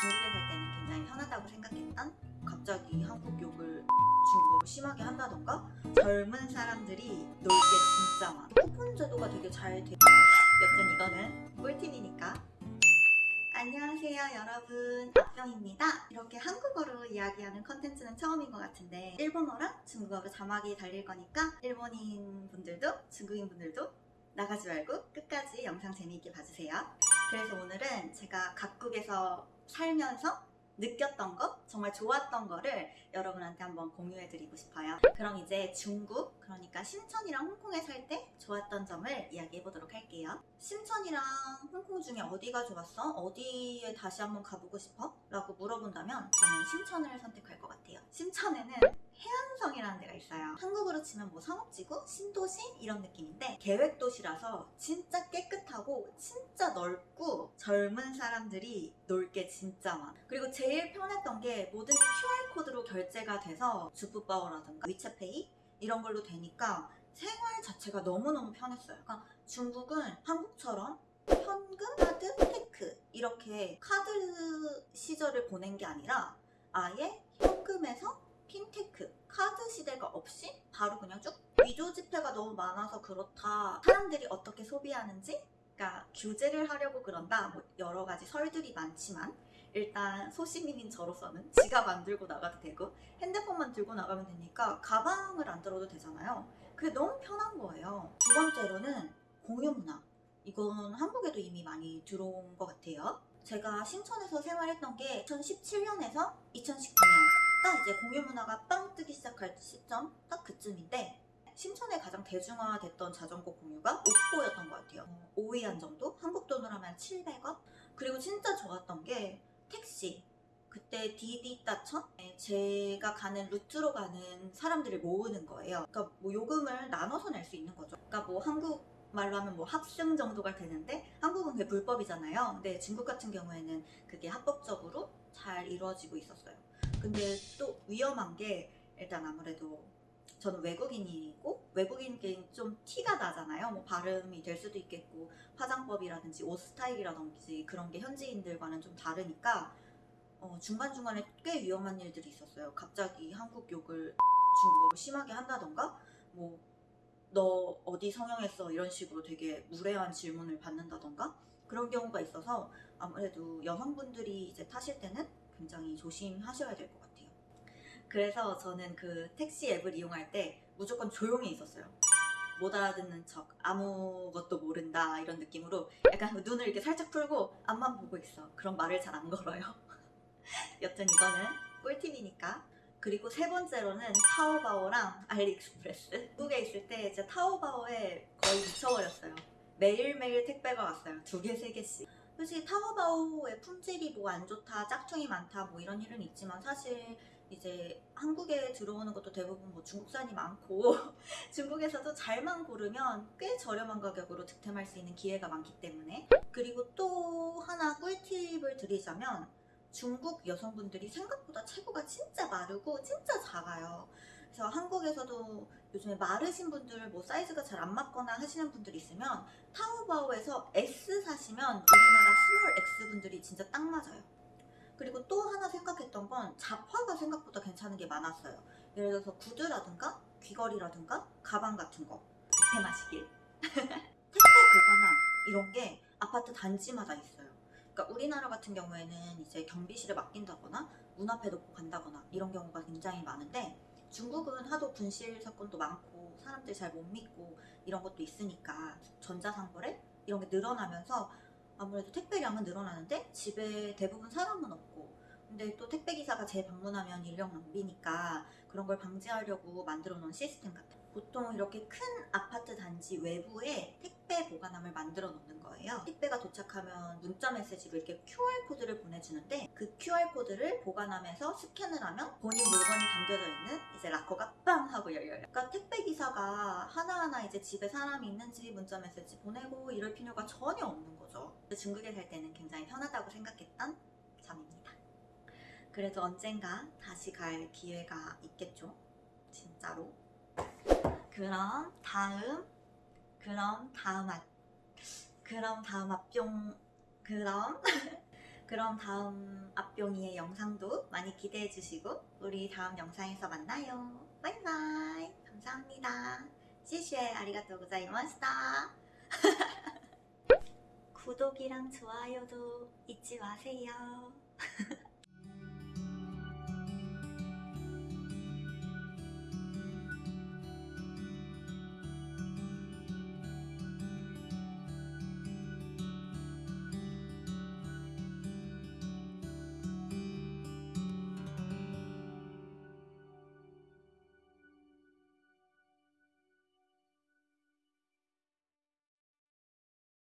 중국에 살 때는 굉장히 편하다고 생각했던 갑자기 한국 욕을 중국어로 심하게 한다던가? 젊은 사람들이 놀게 진짜 많아. 쿠폰 제도가 되게 잘 돼. 여튼 이거는 꿀팁이니까. 안녕하세요 여러분. 앞병입니다. 이렇게 한국어로 이야기하는 컨텐츠는 처음인 것 같은데 일본어랑 중국어로 자막이 달릴 거니까 일본인 분들도 중국인 분들도 나가지 말고 끝까지 영상 재미있게 봐주세요. 그래서 오늘은 제가 각국에서 살면서 느꼈던 거, 정말 좋았던 거를 여러분한테 한번 공유해드리고 싶어요. 그럼 이제 중국, 그러니까 심천이랑 홍콩에 살 때 좋았던 점을 이야기해보도록 할게요. 심천이랑 홍콩 중에 어디가 좋았어? 어디에 다시 한번 가보고 싶어? 라고 물어본다면 저는 심천을 선택할 것 같아요. 심천에는 해안성이라는 데가 있어요. 한국으로 치면 뭐 상업지구, 신도시 이런 느낌인데 계획도시라서 진짜 깨끗하고 진짜 넓고 젊은 사람들이 놀게 진짜 많아. 그리고 제일 편했던 게 뭐든지 QR코드로 결제가 돼서 주부바오라든가 위챗페이 이런 걸로 되니까 생활 자체가 너무너무 편했어요. 그러니까 중국은 한국처럼 현금, 카드, 핀테크 이렇게 카드 시절을 보낸 게 아니라 아예 현금에서 핀테크, 카드 시대가 없이 바로 그냥 쭉 위조 지폐가 너무 많아서 그렇다. 사람들이 어떻게 소비하는지 그러니까 규제를 하려고 그런다. 뭐 여러 가지 설들이 많지만 일단 소시민인 저로서는 지갑 안 들고 나가도 되고 핸드폰만 들고 나가면 되니까 가방을 안 들어도 되잖아요. 그게 너무 편한 거예요. 두 번째로는 공유 문화. 이건 한국에도 이미 많이 들어온 것 같아요. 제가 신천에서 생활했던 게 2017년에서 2019년 딱 이제 공유 문화가 빵 뜨기 시작할 시점 딱 그쯤인데 심천에 가장 대중화됐던 자전거 공유가 옥포였던 것 같아요. 5위안 정도? 한국 돈으로 하면 700원? 그리고 진짜 좋았던 게 택시. 그때 디디 따천? 제가 가는 루트로 가는 사람들을 모으는 거예요. 그러니까 뭐 요금을 나눠서 낼 수 있는 거죠. 그러니까 뭐 한국 말로 하면 뭐 합승 정도가 되는데 한국은 그게 불법이잖아요. 근데 중국 같은 경우에는 그게 합법적으로 잘 이루어지고 있었어요. 근데 또 위험한 게 일단 아무래도 저는 외국인이고 외국인께 좀 티가 나잖아요. 뭐 발음이 될 수도 있겠고 화장법이라든지 옷 스타일이라든지 그런 게 현지인들과는 좀 다르니까 어, 중간중간에 꽤 위험한 일들이 있었어요. 갑자기 한국 욕을 중국어로 심하게 한다던가 뭐 너 어디 성형했어 이런 식으로 되게 무례한 질문을 받는다던가 그런 경우가 있어서 아무래도 여성분들이 이제 타실 때는 굉장히 조심하셔야 될 것 같아요. 그래서 저는 그 택시 앱을 이용할 때 무조건 조용히 있었어요. 못 알아듣는 척, 아무것도 모른다 이런 느낌으로 약간 눈을 이렇게 살짝 풀고 앞만 보고 있어. 그런 말을 잘 안 걸어요. 여튼 이거는 꿀팁이니까. 그리고 세 번째로는 타오바오랑 알리익스프레스. 한국에 있을 때 진짜 타오바오에 거의 미쳐버렸어요. 매일매일 택배가 왔어요. 두 개, 세 개씩. 솔직히 타오바오의 품질이 뭐 안 좋다, 짝퉁이 많다 뭐 이런 일은 있지만 사실 이제 한국에 들어오는 것도 대부분 뭐 중국산이 많고 중국에서도 잘만 고르면 꽤 저렴한 가격으로 득템할 수 있는 기회가 많기 때문에 그리고 또 하나 꿀팁을 드리자면 중국 여성분들이 생각보다 체구가 진짜 마르고 진짜 작아요. 그래서 한국에서도 요즘에 마르신 분들 뭐 사이즈가 잘 안 맞거나 하시는 분들 있으면 타오바오에서 S 사시면 우리나라 small X 분들이 진짜 딱 맞아요. 그리고 또 하나 생각했던 건 잡화가 생각보다 괜찮은 게 많았어요. 예를 들어서 구두라든가 귀걸이라든가 가방 같은 거 득템하시길. 택배 보관함 이런 게 아파트 단지마다 있어요. 그러니까 우리나라 같은 경우에는 이제 경비실에 맡긴다거나 문 앞에 놓고 간다거나 이런 경우가 굉장히 많은데 중국은 하도 분실 사건도 많고 사람들 잘 못 믿고 이런 것도 있으니까 전자상거래 이런 게 늘어나면서 아무래도 택배량은 늘어나는데 집에 대부분 사람은 없고. 근데 또 택배기사가 재방문하면 인력 낭비니까 그런 걸 방지하려고 만들어 놓은 시스템 같아요. 보통 이렇게 큰 아파트 단지 외부에 택배 보관함을 만들어 놓는 거예요. 택배가 도착하면 문자 메시지로 이렇게 QR코드를 보내주는데 그 QR코드를 보관함에서 스캔을 하면 본인 물건이 담겨져 있는 이제 락커가 빵 하고 열려요. 그러니까 택배 기사가 하나하나 이제 집에 사람이 있는지 문자 메시지 보내고 이럴 필요가 전혀 없는 거죠. 중국에 살 때는 굉장히 편하다고 생각했던 점입니다. 그래도 언젠가 다시 갈 기회가 있겠죠? 진짜로? 그럼 다음 그럼 다음 앞 그럼 다음 앞뿅 그럼 그럼 다음 앞병이의 영상도 많이 기대해 주시고 우리 다음 영상에서 만나요. 바이바이. 감사합니다. 谢谢 아리가또 고자이마시다. 구독이랑 좋아요도 잊지 마세요.